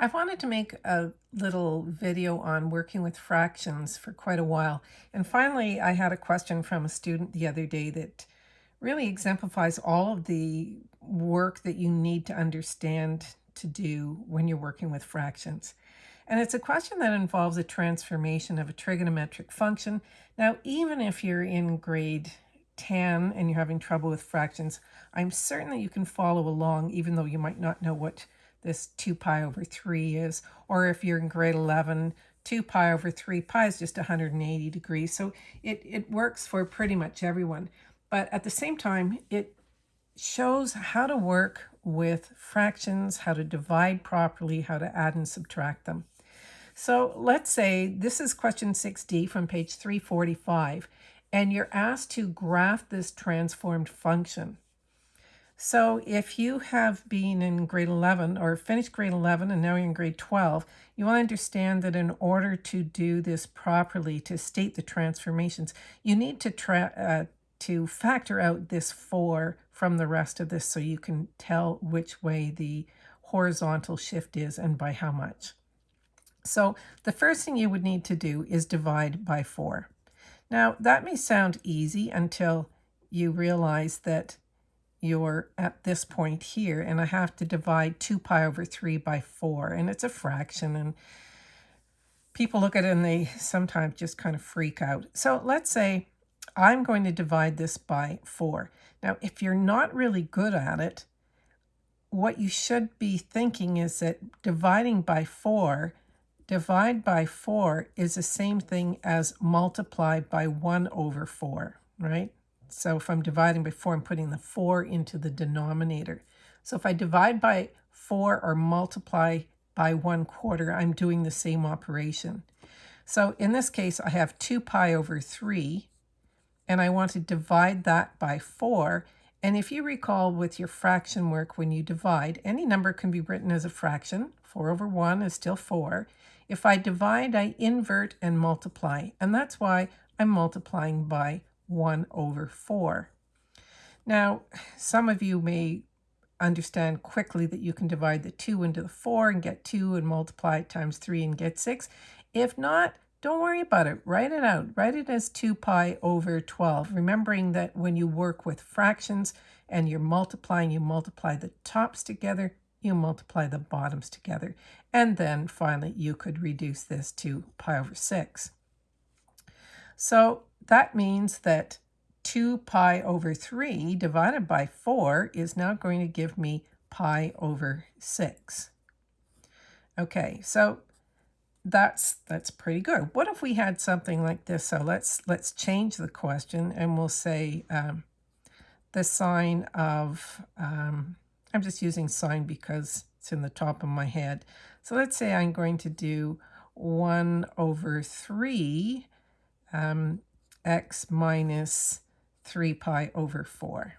I've wanted to make a little video on working with fractions for quite a while. And finally, I had a question from a student the other day that really exemplifies all of the work that you need to understand to do when you're working with fractions. And it's a question that involves a transformation of a trigonometric function. Now, even if you're in grade 10 and you're having trouble with fractions, I'm certain that you can follow along, even though you might not know what this 2 pi over 3 is. Or if you're in grade 11, 2 pi over 3 pi is just 180 degrees. So it, it works for pretty much everyone. But at the same time, it shows how to work with fractions, how to divide properly, how to add and subtract them. So let's say this is question 6D from page 345, and you're asked to graph this transformed function. So if you have been in grade 11 or finished grade 11 and now you're in grade 12, you will understand that in order to do this properly, to state the transformations, you need to, uh, to factor out this 4 from the rest of this so you can tell which way the horizontal shift is and by how much. So the first thing you would need to do is divide by 4. Now that may sound easy until you realize that you're at this point here, and I have to divide 2 pi over 3 by 4, and it's a fraction, and people look at it and they sometimes just kind of freak out. So let's say I'm going to divide this by 4. Now, if you're not really good at it, what you should be thinking is that dividing by 4, divide by 4 is the same thing as multiply by 1 over 4, right? So if I'm dividing by 4, I'm putting the 4 into the denominator. So if I divide by 4 or multiply by 1 quarter, I'm doing the same operation. So in this case, I have 2 pi over 3, and I want to divide that by 4. And if you recall with your fraction work, when you divide, any number can be written as a fraction. 4 over 1 is still 4. If I divide, I invert and multiply. And that's why I'm multiplying by 1 over 4. Now, some of you may understand quickly that you can divide the 2 into the 4 and get 2 and multiply it times 3 and get 6. If not, don't worry about it. Write it out. Write it as 2 pi over 12, remembering that when you work with fractions and you're multiplying, you multiply the tops together, you multiply the bottoms together. And then finally, you could reduce this to pi over 6. So that means that 2 pi over 3 divided by 4 is now going to give me pi over 6. Okay, so that's that's pretty good. What if we had something like this? So let's let's change the question and we'll say um, the sine of, um, I'm just using sine because it's in the top of my head. So let's say I'm going to do 1 over 3 um, x minus 3 pi over 4.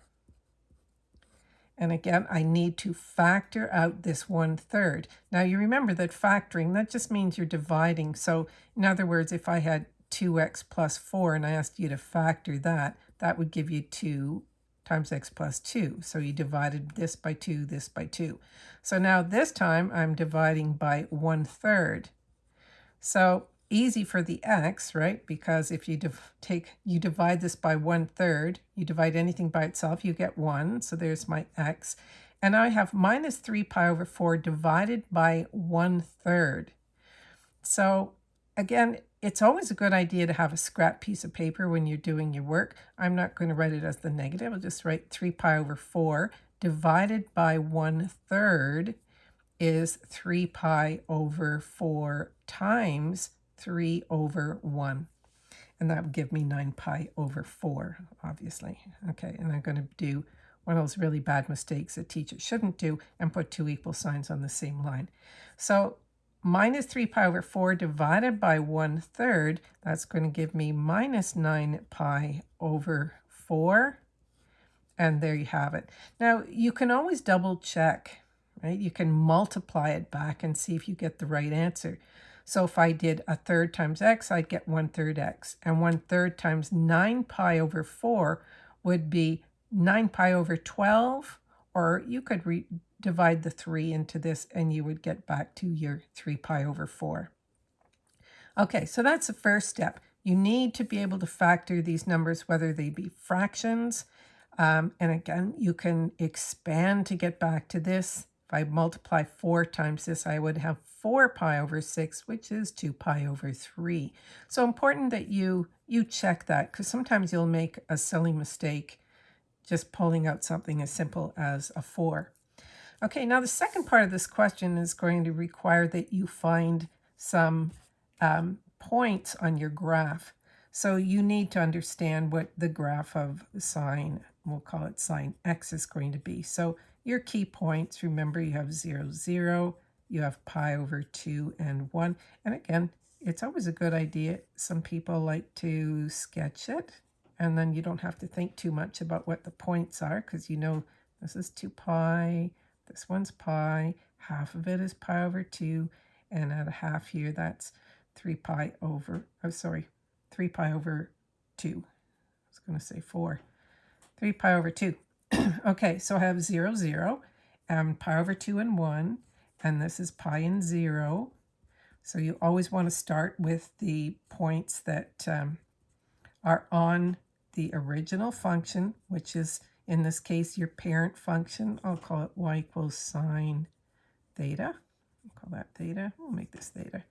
And again, I need to factor out this one third. Now you remember that factoring, that just means you're dividing. So in other words, if I had 2x plus 4 and I asked you to factor that, that would give you 2 times x plus 2. So you divided this by 2, this by 2. So now this time I'm dividing by 1 third. So easy for the x, right? Because if you take, you divide this by one third, you divide anything by itself, you get one. So there's my x. And I have minus 3 pi over 4 divided by one third. So again, it's always a good idea to have a scrap piece of paper when you're doing your work. I'm not going to write it as the negative. I'll just write 3 pi over 4 divided by one third is 3 pi over 4 times 3 over 1. And that would give me 9 pi over 4, obviously. Okay, and I'm going to do one of those really bad mistakes that teachers shouldn't do and put two equal signs on the same line. So minus 3 pi over 4 divided by 1 third, that's going to give me minus 9 pi over 4. And there you have it. Now, you can always double check, right? You can multiply it back and see if you get the right answer. So if I did a third times x, I'd get 1 third x. And 1 third times 9 pi over 4 would be 9 pi over 12. Or you could re divide the 3 into this and you would get back to your 3 pi over 4. Okay, so that's the first step. You need to be able to factor these numbers, whether they be fractions. Um, and again, you can expand to get back to this. If I multiply 4 times this, I would have 4 pi over 6, which is 2 pi over 3. So important that you, you check that, because sometimes you'll make a silly mistake just pulling out something as simple as a 4. Okay, now the second part of this question is going to require that you find some um, points on your graph. So you need to understand what the graph of sine, we'll call it sine x, is going to be. So your key points, remember you have 0, 0, you have pi over 2 and 1. And again, it's always a good idea. Some people like to sketch it, and then you don't have to think too much about what the points are, because you know this is 2 pi, this one's pi, half of it is pi over 2, and at a half here, that's 3 pi over, oh, sorry, 3 pi over 2. I was going to say 4. 3 pi over 2. okay, so I have 0, 0, and pi over 2 and 1, and this is pi and 0. So you always want to start with the points that um, are on the original function, which is in this case your parent function. I'll call it y equals sine theta. I'll call that theta. We'll make this theta.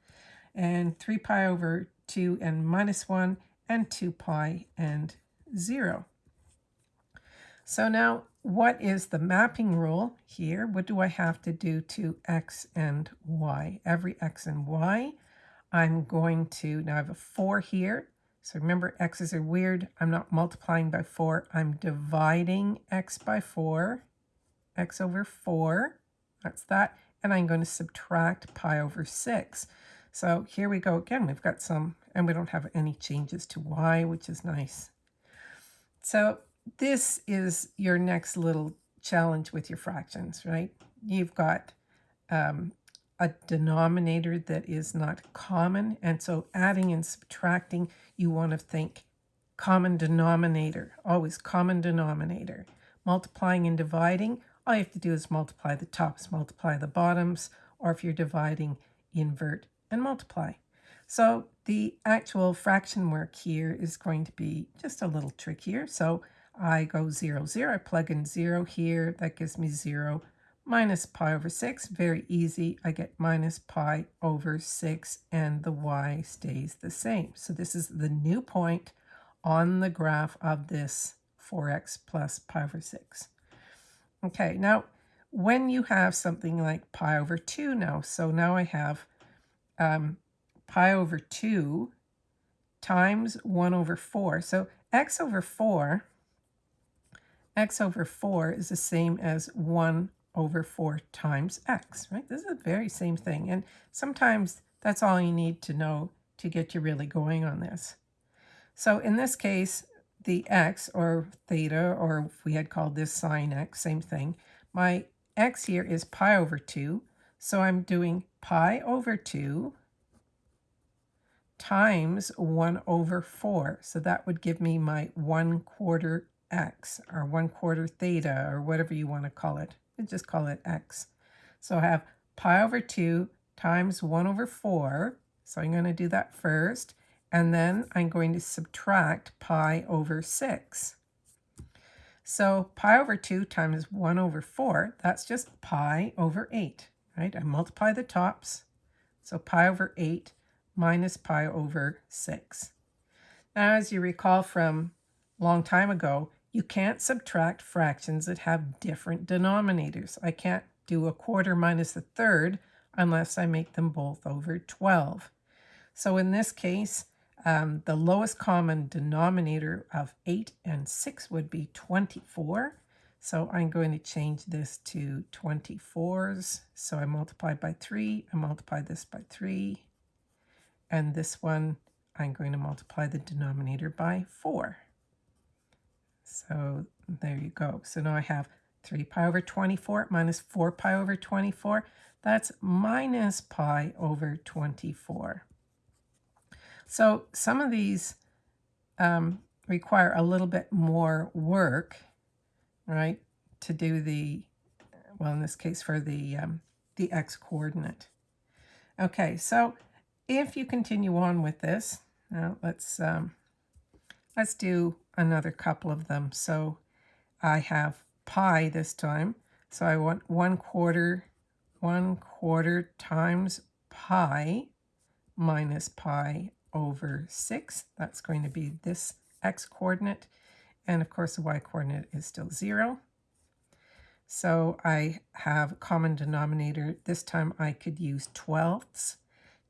And 3 pi over 2 and minus 1 and 2 pi and 0. So now what is the mapping rule here? What do I have to do to x and y? Every x and y, I'm going to, now I have a 4 here. So remember, x's are weird. I'm not multiplying by 4. I'm dividing x by 4, x over 4. That's that. And I'm going to subtract pi over 6. So here we go again. We've got some, and we don't have any changes to y, which is nice. So this is your next little challenge with your fractions, right? You've got um, a denominator that is not common. And so adding and subtracting, you want to think common denominator, always common denominator. Multiplying and dividing, all you have to do is multiply the tops, multiply the bottoms, or if you're dividing, invert and multiply. So the actual fraction work here is going to be just a little trickier. So I go 0, 0. I plug in 0 here. That gives me 0 minus pi over 6. Very easy. I get minus pi over 6, and the y stays the same. So this is the new point on the graph of this 4x plus pi over 6. Okay, now when you have something like pi over 2 now, so now I have um, pi over 2 times 1 over 4. So x over 4 x over 4 is the same as 1 over 4 times x, right? This is the very same thing. And sometimes that's all you need to know to get you really going on this. So in this case, the x, or theta, or if we had called this sine x, same thing, my x here is pi over 2. So I'm doing pi over 2 times 1 over 4. So that would give me my 1 quarter x or 1 quarter theta or whatever you want to call it. Just call it x. So I have pi over 2 times 1 over 4. So I'm going to do that first. And then I'm going to subtract pi over 6. So pi over 2 times 1 over 4, that's just pi over 8, right? I multiply the tops. So pi over 8 minus pi over 6. Now, as you recall from long time ago, you can't subtract fractions that have different denominators. I can't do a quarter minus a third unless I make them both over 12. So in this case, um, the lowest common denominator of 8 and 6 would be 24. So I'm going to change this to 24s. So I multiply by 3, I multiply this by 3, and this one I'm going to multiply the denominator by 4. So there you go. So now I have 3 pi over 24 minus 4 pi over 24. That's minus pi over 24. So some of these um, require a little bit more work, right, to do the well, in this case for the, um, the x-coordinate. Okay, so if you continue on with this, now let's, um, let's do another couple of them. So I have pi this time. So I want 1 quarter, 1 quarter times pi minus pi over 6. That's going to be this x-coordinate. And of course, the y-coordinate is still 0. So I have common denominator. This time I could use twelfths.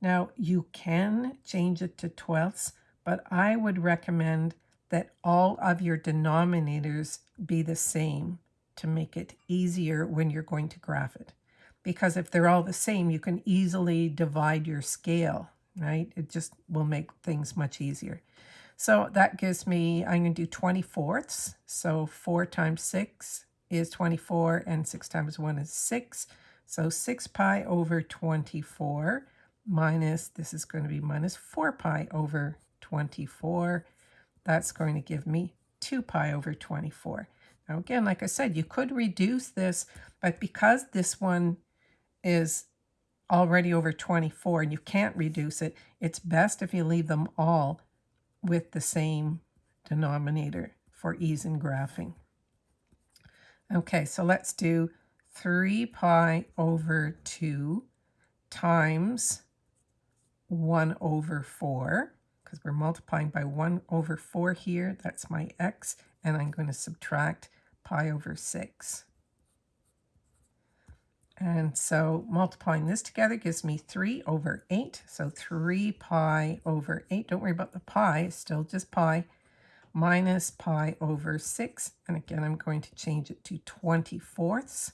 Now you can change it to twelfths, but I would recommend that all of your denominators be the same to make it easier when you're going to graph it. Because if they're all the same, you can easily divide your scale, right? It just will make things much easier. So that gives me, I'm going to do 20 fourths. So 4 times 6 is 24 and 6 times 1 is 6. So 6 pi over 24 minus, this is going to be minus 4 pi over 24. That's going to give me 2 pi over 24. Now again, like I said, you could reduce this, but because this one is already over 24 and you can't reduce it, it's best if you leave them all with the same denominator for ease in graphing. Okay, so let's do 3 pi over 2 times 1 over 4, because we're multiplying by 1 over 4 here. That's my x, and I'm going to subtract pi over 6. And so multiplying this together gives me 3 over 8. So 3 pi over 8. Don't worry about the pi, it's still just pi minus pi over 6. And again, I'm going to change it to 20 fourths.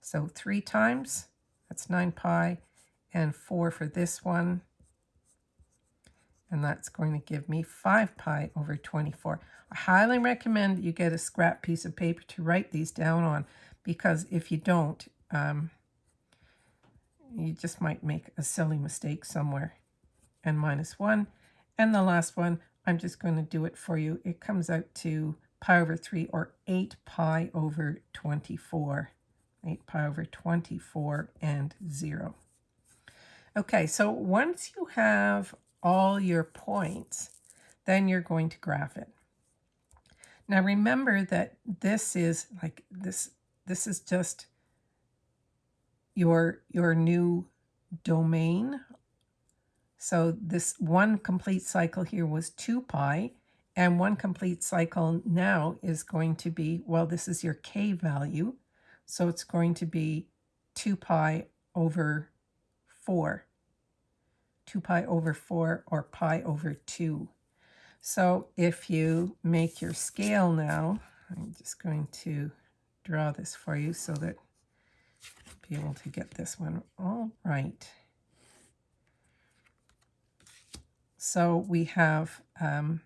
So 3 times, that's 9 pi, and 4 for this one. And that's going to give me 5 pi over 24. I highly recommend that you get a scrap piece of paper to write these down on, because if you don't, um, you just might make a silly mistake somewhere. And minus 1. And the last one, I'm just going to do it for you. It comes out to pi over 3 or 8 pi over 24. 8 pi over 24 and 0. Okay, so once you have all your points, then you're going to graph it. Now remember that this is like this this is just your your new domain so this one complete cycle here was 2 pi, and one complete cycle now is going to be, well, this is your k value, so it's going to be 2 pi over 4. 2 pi over 4 or pi over 2. So if you make your scale now, I'm just going to draw this for you so that be able to get this one all right. So we have um,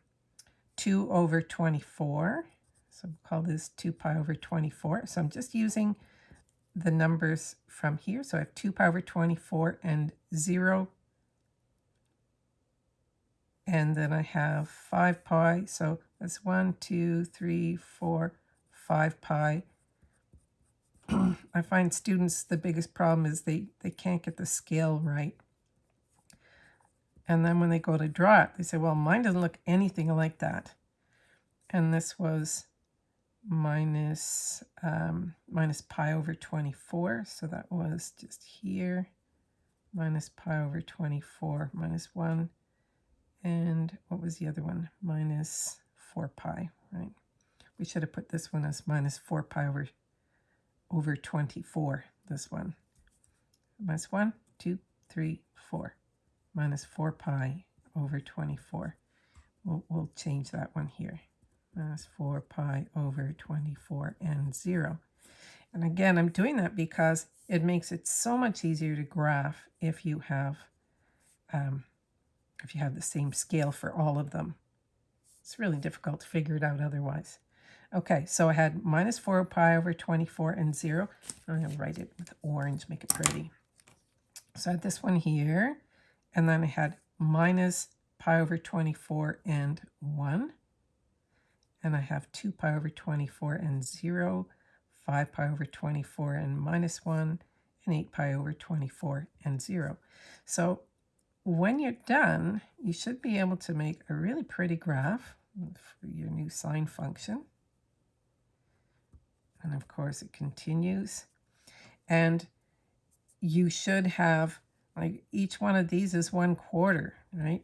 2 over 24. So we'll call this 2 pi over 24. So I'm just using the numbers from here. So I have 2 pi over 24 and 0. And then I have 5 pi. So that's 1, 2, 3, 4, 5 pi. I find students, the biggest problem is they, they can't get the scale right. And then when they go to draw it, they say, well, mine doesn't look anything like that. And this was minus, um, minus pi over 24. So that was just here, minus pi over 24, minus 1. And what was the other one? Minus 4 pi, right? We should have put this one as minus 4 pi over, over 24, this one. Minus 1, 2, 3, 4 minus 4 pi over 24. We'll, we'll change that one here. Minus 4 pi over 24 and 0. And again, I'm doing that because it makes it so much easier to graph if you have um, if you have the same scale for all of them. It's really difficult to figure it out otherwise. Okay, so I had minus 4 pi over 24 and 0. I'm going to write it with orange, make it pretty. So I had this one here. And then I had minus pi over 24 and 1. And I have 2 pi over 24 and 0, 5 pi over 24 and minus 1, and 8 pi over 24 and 0. So when you're done, you should be able to make a really pretty graph for your new sine function. And of course it continues. And you should have, like each one of these is one quarter, right?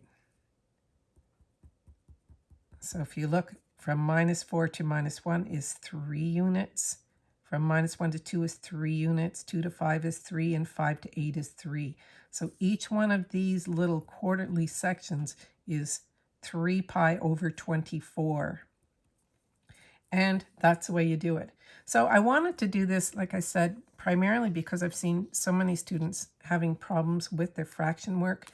So if you look from minus 4 to minus 1 is 3 units. From minus 1 to 2 is 3 units. 2 to 5 is 3. And 5 to 8 is 3. So each one of these little quarterly sections is 3 pi over 24. And that's the way you do it. So I wanted to do this, like I said, primarily because I've seen so many students having problems with their fraction work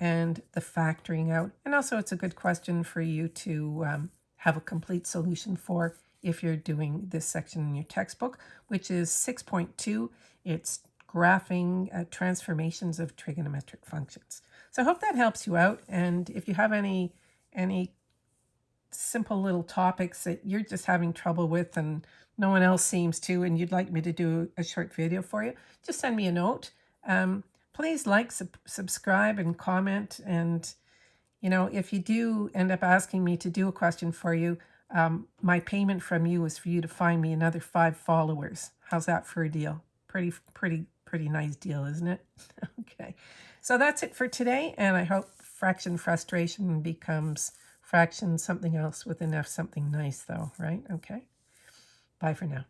and the factoring out. And also it's a good question for you to um, have a complete solution for if you're doing this section in your textbook, which is 6.2. It's graphing uh, transformations of trigonometric functions. So I hope that helps you out. And if you have any, any simple little topics that you're just having trouble with and no one else seems to, and you'd like me to do a short video for you, just send me a note. Um, please like, sub subscribe, and comment. And, you know, if you do end up asking me to do a question for you, um, my payment from you is for you to find me another five followers. How's that for a deal? Pretty, pretty, pretty nice deal, isn't it? okay. So that's it for today. And I hope fraction frustration becomes fraction something else with enough something nice though, right? Okay. Bye for now.